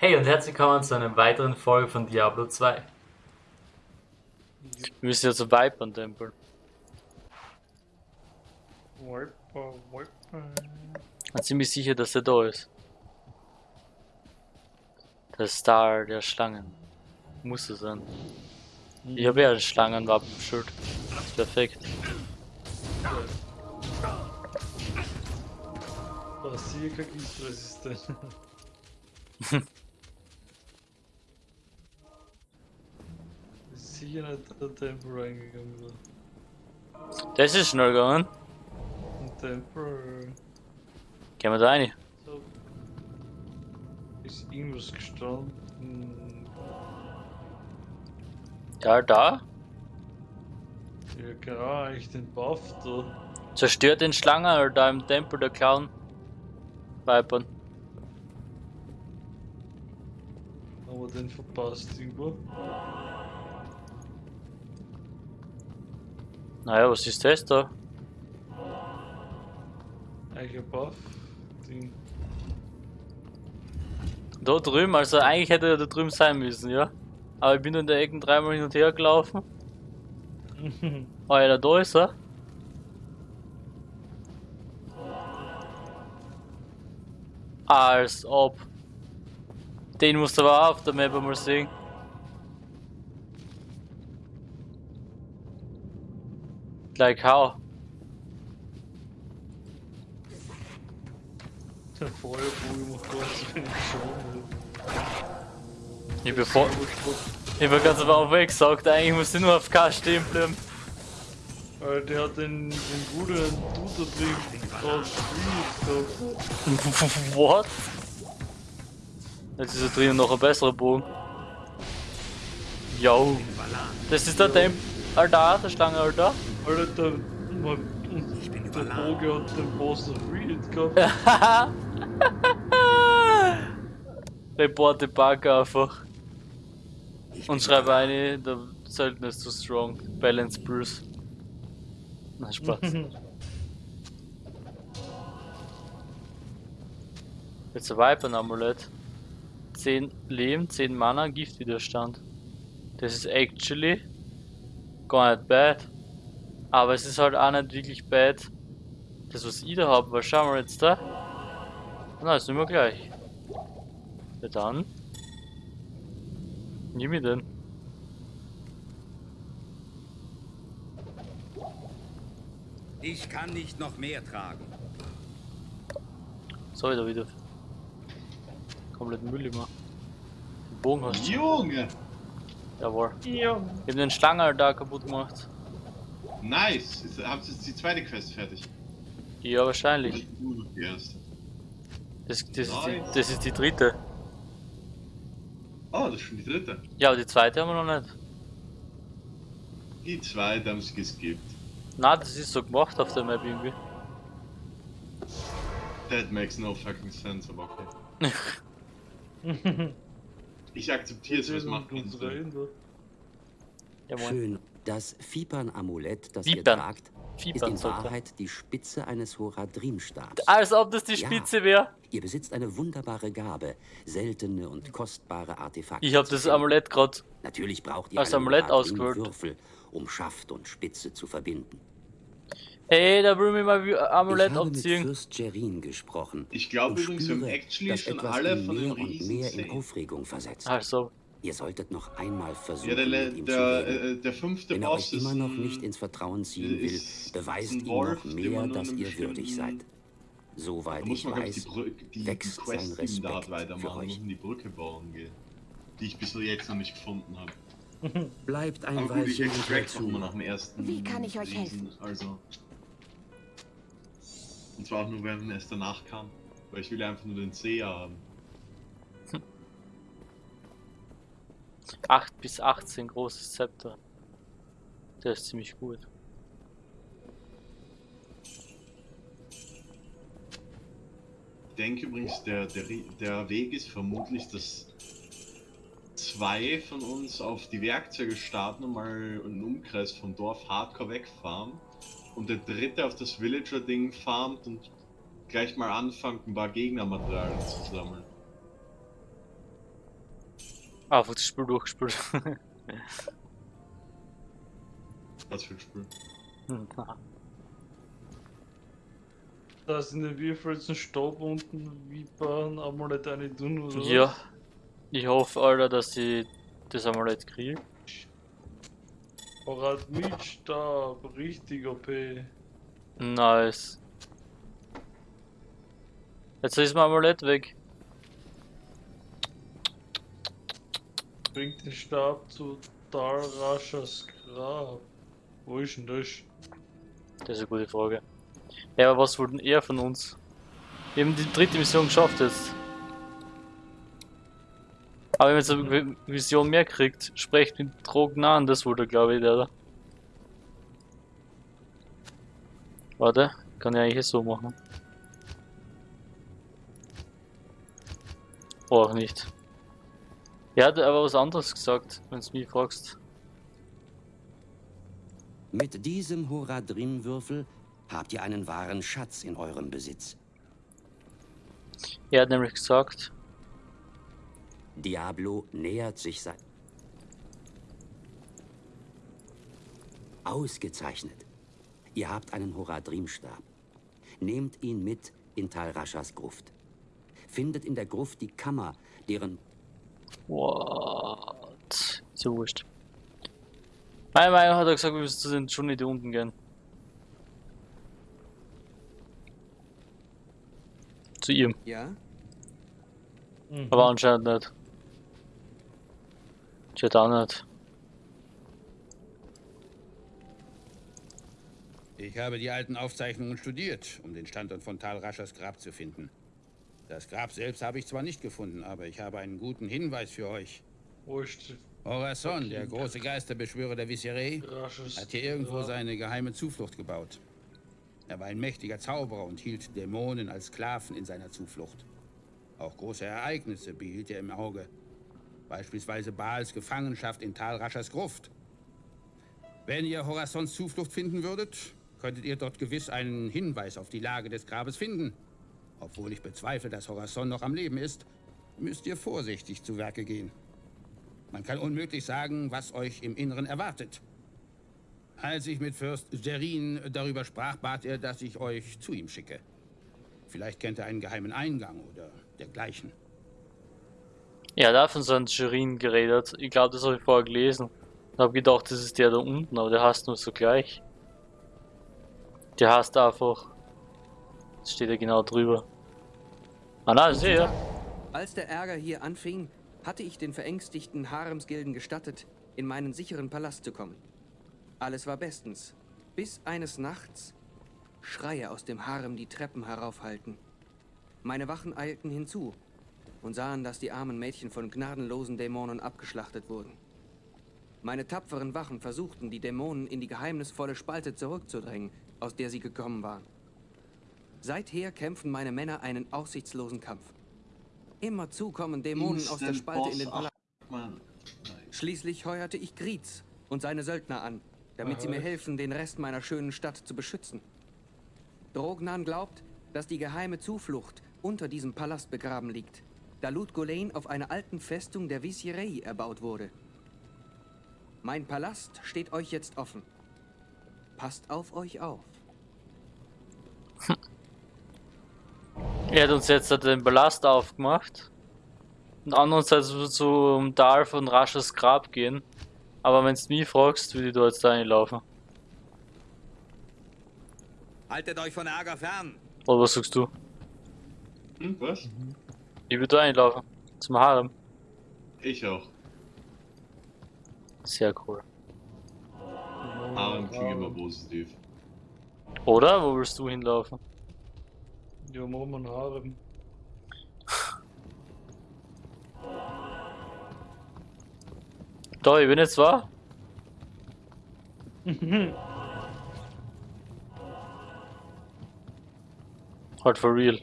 Hey und herzlich willkommen zu einer weiteren Folge von Diablo 2. Wir müssen ja zu Vipern Tempel. Wiper, Wiper. Ich ziemlich sicher, dass er da ist. Der Star der Schlangen. Muss es sein. Ich habe ja ein Schlangenwappenschild. Das ist perfekt. Basilica giftresistent. Sicher nicht der Tempel reingegangen war. Das ist schnell gegangen. Ein Tempel. Gehen wir da rein. So. Ist irgendwas gestanden. Ja, da. Ja, genau, eigentlich den Buff da. Zerstört den Schlangen oder da im Tempel der Clown. Vipern. Aber den verpasst irgendwo. Naja, was ist das da? Eigentlich ein Buff. Ding. Da drüben, also eigentlich hätte er da drüben sein müssen, ja. Aber ich bin in der Ecken dreimal hin und her gelaufen. Alter, da ist er. Als ob. Den musst du aber auch auf der Map mal sehen. Like how? Der Feuerbogen macht ganz wenig Schaden. Ich bevor. Ich war ganz aber auch weggesagt, eigentlich muss ich nur auf K stehen bleiben. Alter, der hat den, den guten Dude drin aus gehabt. What? Jetzt ist da drinnen noch ein besserer Bogen. Yo. Das ist der Temp. Alter, der Schlange, Alter. Alter, der, man, der Bogen hat den Boss of Reed gehabt. Report the Bug einfach. Und schreibe eine, der Söldner ist zu strong. Balance Bruce. Na Spaß. Jetzt ein Viper-Amulett. 10 Leben, 10 Mana, Giftwiderstand. Das ist actually gar nicht bad. Aber es ist halt auch nicht wirklich bad. Das was ich da habe, was schauen wir jetzt da? Na, ist nicht mehr gleich. Ja dann. Nimm ich den. Ich kann nicht noch mehr tragen. So, da wieder. Komplett Müll immer. Den Bogen hast du. Junge! Jawohl. Ja. Ich hab den Schlangen da kaputt gemacht. Nice! Jetzt habt ihr jetzt die zweite Quest fertig. Ja, wahrscheinlich. Die erste. Das, das, ist die, das ist die dritte. Oh, das ist schon die dritte. Ja, aber die zweite haben wir noch nicht. Die zweite haben sie geskippt. Na, das ist so gemacht auf der Map irgendwie. That makes no fucking sense, aber okay. Ich akzeptiere es, was macht uns moin. Schön. Das Vipern-Amulett, das Vipern. ihr tragt, ist Vipern in. Wahrheit die Spitze eines Horadrim-Stabs. Als ob das die Ja. Spitze wäre. Ihr besitzt eine wunderbare Gabe, seltene und kostbare Artefakte. Ich hab zu das. Amulett grad. Natürlich braucht ihr als einen Amulett. Würfel, um Schaft und Spitze zu verbinden. Hey, da will ich mal wie- Amulett ich habe mit abziehen. Fürst Jerin gesprochen. Ich glaube übrigens, wir haben spüre, actually dass schon etwas alle von den mehr und Riesen mehr in. Aufregung versetzt. Also, Ihr solltet noch einmal versuchen, Ja, der, mit ihm der, zu reden. äh, der fünfte Wenn er Boss euch immer ist noch ein, nicht ins Vertrauen ziehen will, ist beweist ihm Wolf, noch mehr, dass ihr würdig seid. Soweit ich man, glaube ich, weiß, die, Brücke, die, wächst sein Quest, hat, Respekt für weitermachen euch. und die Brücke bauen gehen. Die ich bis jetzt noch nicht gefunden habe. bleibt ein Aber gut, ich extract nach dem ersten. Wie kann ich euch helfen? Also. Und zwar auch nur, wenn es danach kam. Weil ich will einfach nur den Seher haben. 8 bis 18 großes Zepter. Der ist ziemlich gut. Ich denke übrigens, der, der, der Weg ist vermutlich, dass zwei von uns auf die Werkzeuge starten und mal einen Umkreis vom Dorf hardcore wegfahren. Und der dritte auf das Villager-Ding farmt und gleich mal anfängt, ein paar Gegnermaterialien zu sammeln. Einfach das Spiel durchgespielt. Was für ein Spiel? Da sind ja wie viel jetzt ein Stab unten, Vipern, Amulett eine tun oder ja. was? Ich hoffe, Alter, dass ich das Amulett kriege. Parat mit Stab, richtig OP. Nice. Jetzt ist mein Amulett weg. Bringt den Stab zu Dalrashas Grab. Wo ist denn das? Das ist eine gute Frage. Ja, aber was wollten er von uns? Wir haben die dritte Mission geschafft jetzt. Aber wenn man jetzt eine Mission mehr kriegt, sprecht mit Drogen an, das wurde glaube ich, oder? Warte, kann ich eigentlich so machen. Oh, auch nicht. Er hat aber was anderes gesagt, wenn du mich fragst. Mit diesem Horadrim-Würfel habt ihr einen wahren Schatz in eurem Besitz. Er hat nämlich gesagt, Diablo nähert sich sein. Ausgezeichnet. Ihr habt einen Horadrim-Stab. Nehmt ihn mit in Tal Raschas Gruft. Findet in der Gruft die Kammer, deren What? So wurscht. Mein Meinung hat er gesagt, wir müssen zu den Johnny da unten gehen. Zu ihm, Ja? Mhm. aber anscheinend nicht. Tja, da nicht. Ich habe die alten Aufzeichnungen studiert, um den Standort von Tal Raschers Grab zu finden. Das Grab selbst habe ich zwar nicht gefunden, aber ich habe einen guten Hinweis für euch. Wo ist Horazon, der große Geisterbeschwörer der Rasches hat hier irgendwo seine geheime Zuflucht gebaut. Er war ein mächtiger Zauberer und hielt Dämonen als Sklaven in seiner Zuflucht. Auch große Ereignisse behielt er im Auge. Beispielsweise Baals Gefangenschaft in Tal Raschers Gruft. Wenn ihr Horazons Zuflucht finden würdet, könntet ihr dort gewiss einen Hinweis auf die Lage des Grabes finden. Obwohl ich bezweifle, dass Horazon noch am Leben ist, müsst ihr vorsichtig zu Werke gehen. Man kann unmöglich sagen, was euch im Inneren erwartet. Als ich mit Fürst Serin darüber sprach, bat er, dass ich euch zu ihm schicke. Vielleicht kennt er einen geheimen Eingang oder dergleichen. Ja, da hat von einem Shirin geredet. Ich glaube, das habe ich vorher gelesen. Und habe gedacht, das ist der da unten, aber der heißt nur so gleich. Der heißt einfach. Das steht ja genau drüber. Ah nein, sehe ja. Als der Ärger hier anfing, hatte ich den verängstigten Haremsgilden gestattet, in meinen sicheren Palast zu kommen. Alles war bestens, bis eines Nachts Schreie aus dem Harem die Treppen heraufhallten. Meine Wachen eilten hinzu und sahen, dass die armen Mädchen von gnadenlosen Dämonen abgeschlachtet wurden. Meine tapferen Wachen versuchten, die Dämonen in die geheimnisvolle Spalte zurückzudrängen, aus der sie gekommen waren. Seither kämpfen meine Männer einen aussichtslosen Kampf. Immerzu kommen Dämonen aus der Instant Spalte in den Boss. Palast. Schließlich heuerte ich Griez und seine Söldner an, damit sie mir helfen, den Rest meiner schönen Stadt zu beschützen. Drognan glaubt, dass die geheime Zuflucht unter diesem Palast begraben liegt, da Lut Golain auf einer alten Festung der Viserai erbaut wurde. Mein Palast steht euch jetzt offen. Passt auf euch auf. Er hat uns jetzt den Ballast aufgemacht. Und andererseits wird zum Tal von Rasches Grab gehen. Aber wenn du mich fragst, würde ich da jetzt reinlaufen. Haltet euch von Ärger fern. Oder was sagst du? Hm, was? Ich würde da reinlaufen. Zum Harem. Ich auch. Sehr cool. Harem klingt immer positiv. Oder? Wo willst du hinlaufen? Ja, wir einen Harem. Da, ich bin jetzt wahr. halt for real.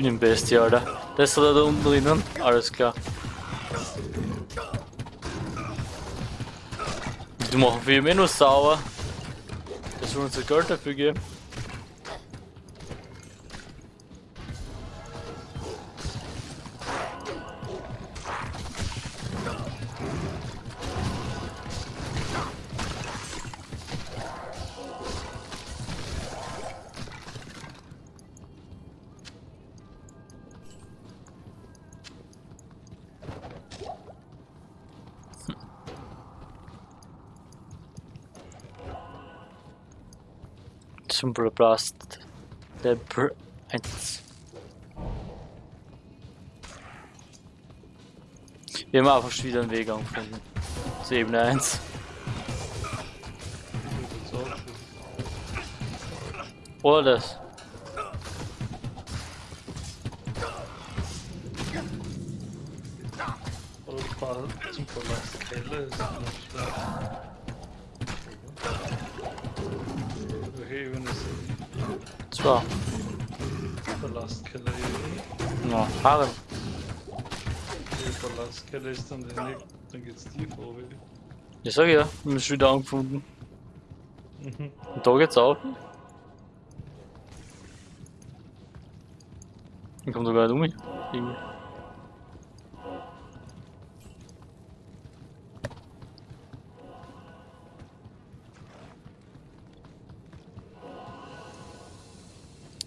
Dünenbestie, Alter. Das ist da unten drinnen. Alles klar. Die machen viel mehr nur sauer. Das soll uns ja Geld dafür geben. Blast. Der Br 1. Wir haben einfach wieder einen Weg angefunden. Zu Ebene 1. Das ist auch schön. Oder das. Aber das Fall zum Palast Keller ist nicht schlecht. Ist Zwar. Palastkeller hier. Ja, Harem. Der Palastkeller ist dann der nächste, dann geht's tiefer runter. Ich sag ja, wir schon wieder angefunden. Mhm. Und da geht's auch. Ich komm sogar nicht um mich. Irgendwie.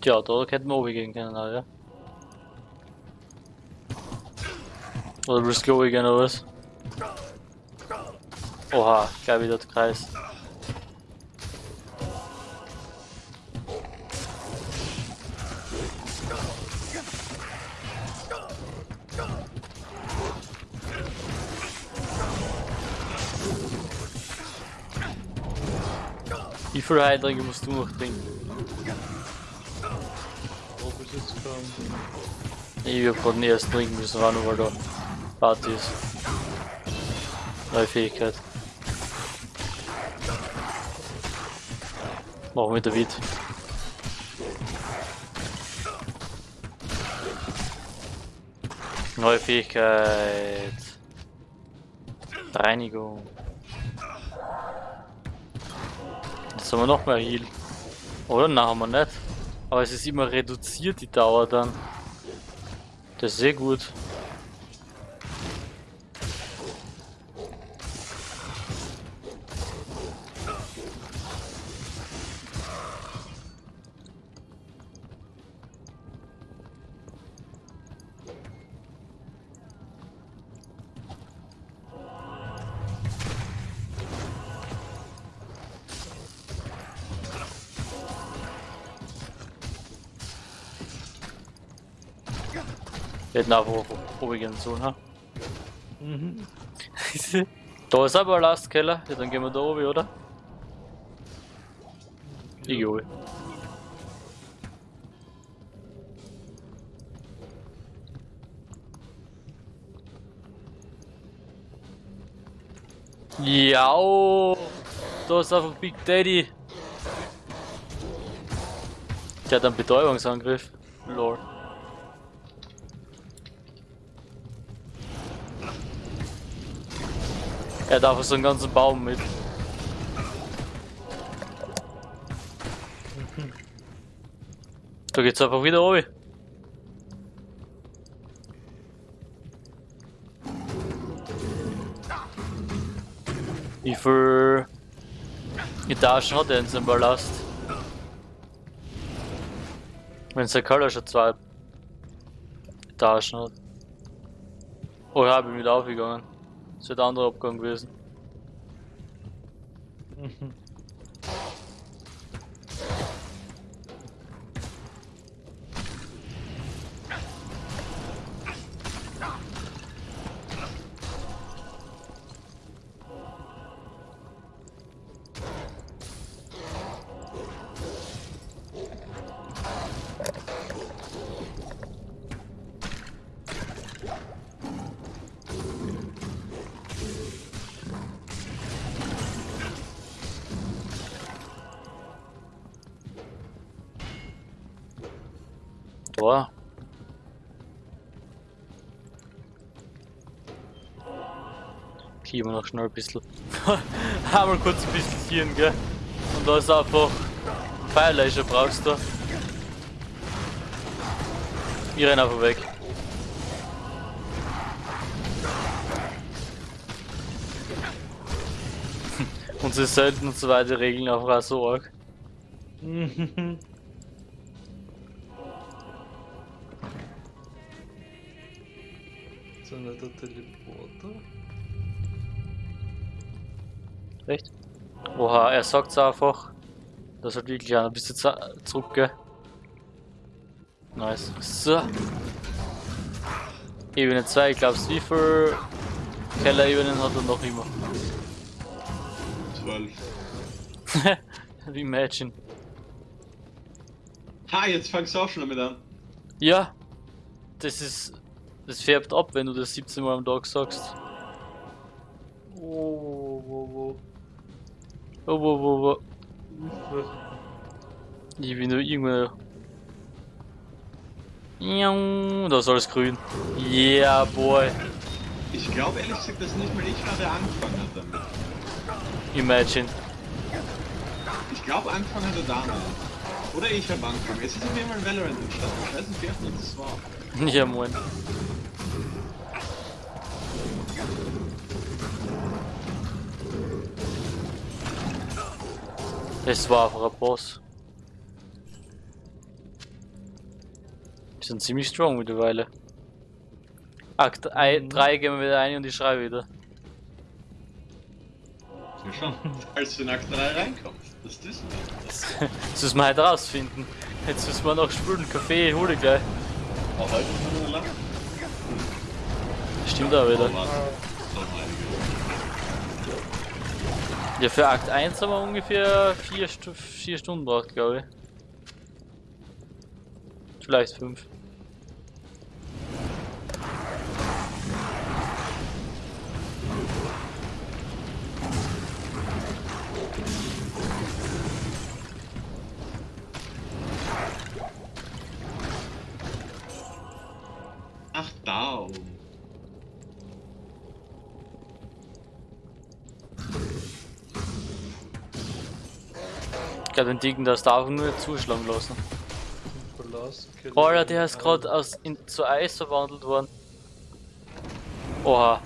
Tja, da hätten wir oben gehen können, ja. Oder willst du oben gehen oder was? Oha, gleich wieder der Kreis. Wie viel Heidringe musst du noch trinken? Ich hab grad den ersten trinken müssen, war nur weil da Party ist. Neue Fähigkeit. Machen wir David. Neue Fähigkeit. Reinigung. Jetzt haben wir noch mehr Heal. Oder? Nein, haben wir nicht. Aber es ist immer reduziert, die Dauer dann. Das ist sehr gut. Gehen sollen, ha? Mhm. da ist aber ein Lastkeller. Ja, dann gehen wir da oben, oder? Ich geh oben. Ja, da ist einfach Big Daddy. Der hat einen Betäubungsangriff. Lord. Er einfach so einen ganzen Baum mit. Da geht's einfach wieder oben. Wie viel Etagen hat er in seinem Ballast? Wenn sein Keller schon zwei Etagen hat. Oh ja, bin wieder aufgegangen. Das wird ein anderer Abgang gewesen. Boah. Kieben wir noch schnell ein bisschen. Einmal kurz ein bisschen hier, gell? Und da ist einfach Firelaser brauchst du. Ich renne einfach weg. Und sie sollten und so weiter regeln einfach auch so arg. Nicht der Teleporter. Echt? Oha, er sagt's einfach. Das hat wirklich ein bisschen zu- zurück, gell? Nice. So. Ebene 2, ich glaub's, wie viel Keller-Ebenen hat er noch immer? 12. Imagine. Ha, jetzt fangst du auch schon damit an. Ja, das ist. Das färbt ab, wenn du das 17 Mal am Tag sagst. Oh, wo, wo. Oh, wo, wo, wo. wo. Ich bin nur irgendwo. Miau, Da ist alles grün. Yeah, boy. Ich glaube ehrlich gesagt, dass nicht mal ich der angefangen hat damit. Imagine. Ich glaube, angefangen hat er damit. Oder ich habe angefangen. Es ist auf jeden Fall Valorant entstanden. Ich weiß nicht, wer das war. Ja, moin. Es war einfach ein Boss. Die sind ziemlich strong mittlerweile. Akt 3 gehen wir wieder ein und ich schreibe wieder. Ja schon. Als du in Akt 3 reinkommst. Das wissen wir. Das müssen wir heute rausfinden. Jetzt müssen wir noch spülen. Kaffee hole ich gleich. Auch heute ist nur lang. Stimmt auch wieder. Oh, warte. Noch einige. Ja, für Akt 1 haben wir ungefähr 4 Stu vier Stunden braucht, glaube ich. Vielleicht 5. Ich glaube, den Dicken, das darf nur nicht zuschlagen lassen. Alter, der ist gerade aus in, zu Eis verwandelt worden. Oha.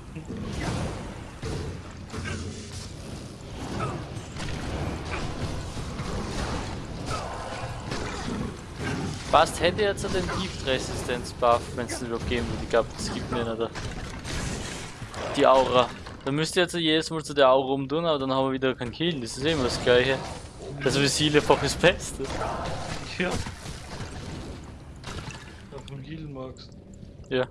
Fast hätte jetzt den Gift-Resistenz-Buff, wenn es den überhaupt geben würde. Ich glaube, das gibt mir nicht. Die Aura. Dann müsst ihr jetzt jedes Mal zu der Aura umtun, aber dann haben wir wieder keinen Kill. Das ist immer das gleiche. Das Visier-Fach ist das Beste. Ja. Auf dem Heal magst. Ja.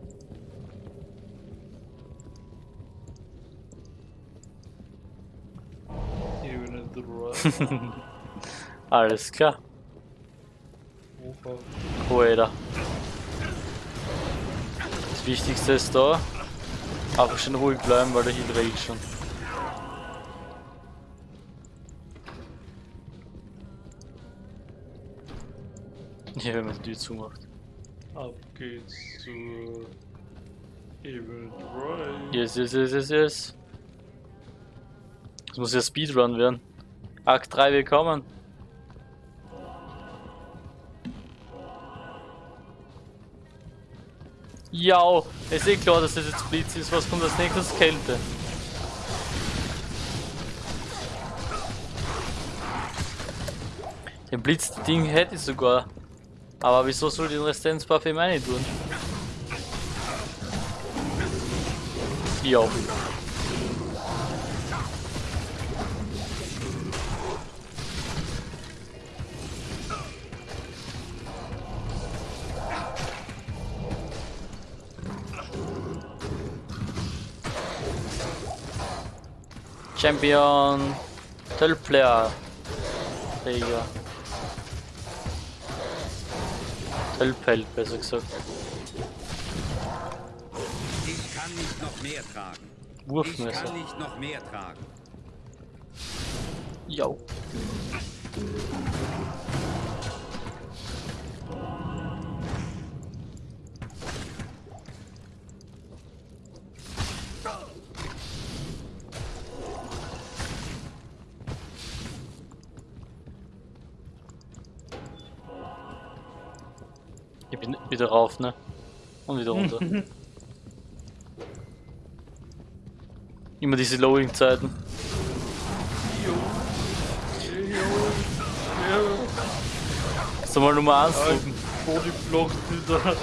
Ebene 3. Alles klar. Alter. Das Wichtigste ist da. Einfach schon ruhig bleiben, weil der Heal regt schon. Ja, wenn man die zumacht. Ab geht's zur Ebene 3. Yes, yes, yes, yes, yes. Das muss ja Speedrun werden. Akt 3 willkommen. Ja, ist eh klar, dass das jetzt Blitz ist. Was kommt als nächstes? Kälte. Den Blitz-Ding hätte ich sogar. Aber wieso soll den Resistenzbuff eben nicht tun? Ja. Champion 12 Player. Digga. 12 Held, besser gesagt. Ich kann nicht noch mehr tragen. Ich Wurfmesser. kann nicht noch mehr tragen. Jo. Ich bin wieder rauf, ne? Und wieder runter. Immer diese Loading-Zeiten. Soll mal Nummer 1 drücken. Bodyblock.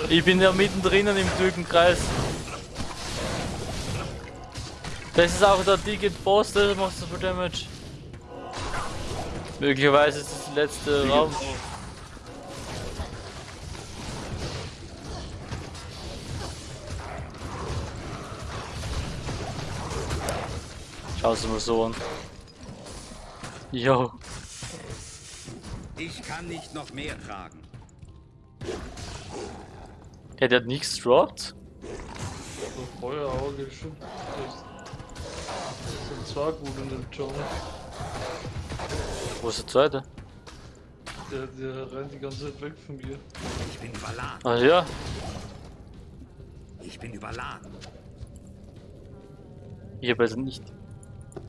Ich bin ja mittendrin im Türkenkreis. Das ist auch der dicke Boss, der macht so viel Damage. Möglicherweise ist das der letzte Raum. Schau es mal so an. Yo, Ich kann nicht noch mehr tragen. ja, der hat nichts droppt. So Feuerauge, stimmt. Das das sind zwei gut in dem John. Wo ist der zweite? Der, der rennt die ganze Zeit weg von mir. Ich bin überladen. Ah ja, Ich bin überladen. ich habe also nicht.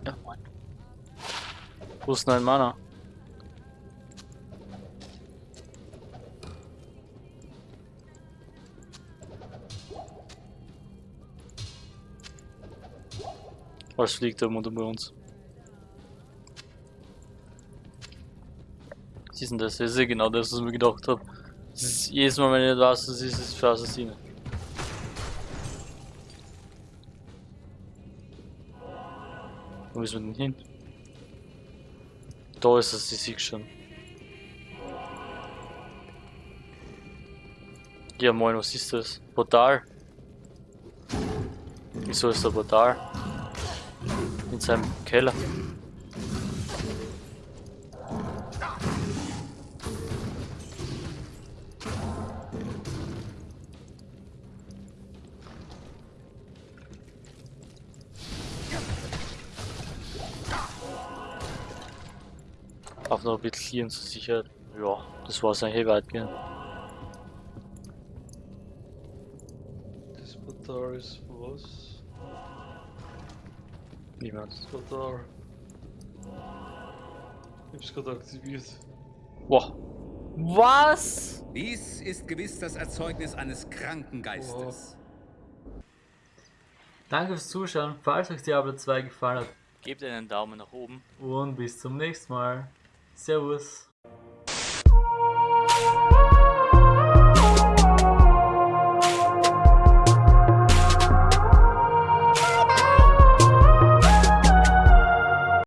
Ja, moin. Wo ist denn Mana? Was fliegt da unter bei uns? Ist denn das? Ja genau das, was ich mir gedacht habe. Jedes Mal, wenn was es ist, ist es für Assassine. Wo müssen wir denn hin? Da ist es, ich sehe schon. Ja moin, was ist das? Portal? Wieso ist da Portal? In seinem Keller. Darf noch ein bisschen zur Sicherheit. Ja, das war's eigentlich weitgehend. Das Portal ist was? Niemand. Das Portal. Ich hab's gerade aktiviert. Wow. Was? Dies ist gewiss das Erzeugnis eines kranken Geistes. Danke fürs Zuschauen, falls euch Diablo 2 gefallen hat Gebt einen Daumen nach oben. und bis zum nächsten Mal. Servus.